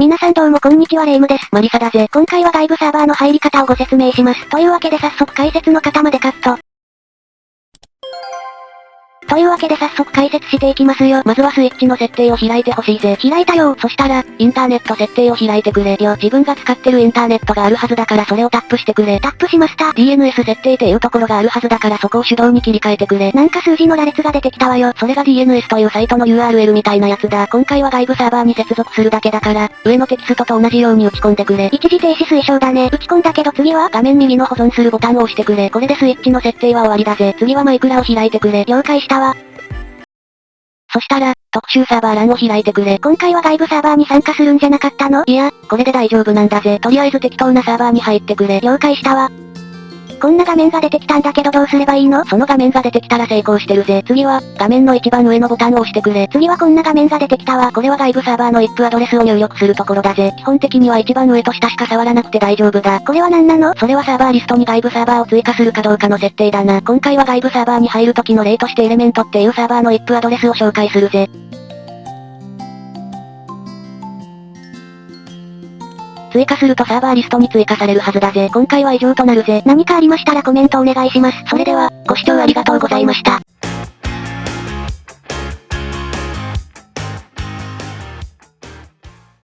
皆さんどうもこんにちはレイムです。マリサだぜ。今回は外部サーバーの入り方をご説明します。というわけで早速解説の方までカット。というわけで早速解説していきますよ。まずはスイッチの設定を開いてほしいぜ。開いたよそしたら、インターネット設定を開いてくれよ。自分が使ってるインターネットがあるはずだからそれをタップしてくれ。タップしました。DNS 設定っていうところがあるはずだからそこを手動に切り替えてくれ。なんか数字の羅列が出てきたわよ。それが DNS というサイトの URL みたいなやつだ。今回は外部サーバーに接続するだけだから、上のテキストと同じように打ち込んでくれ。一時停止推奨だね。打ち込んだけど次は画面右の保存するボタンを押してくれ。これでスイッチの設定は終わりだぜ。次はマイクラを開いてくれ。了解したわ。そしたら、特集サーバー欄を開いてくれ。今回は外部サーバーに参加するんじゃなかったの？いや、これで大丈夫なんだぜ。とりあえず適当なサーバーに入ってくれ。了解したわ。こんな画面が出てきたんだけどどうすればいいの？その画面が出てきたら成功してるぜ。次は、画面の一番上のボタンを押してくれ。次はこんな画面が出てきたわ。これは外部サーバーの IP アドレスを入力するところだぜ。基本的には一番上と下しか触らなくて大丈夫だ。これは何なの？それはサーバーリストに外部サーバーを追加するかどうかの設定だな。今回は外部サーバーに入る時の例としてエレメントっていうサーバーの IP アドレスを紹介するぜ。追加するとサーバーリストに追加されるはずだぜ。今回は以上となるぜ。何かありましたらコメントお願いします。それでは、ご視聴ありがとうございました。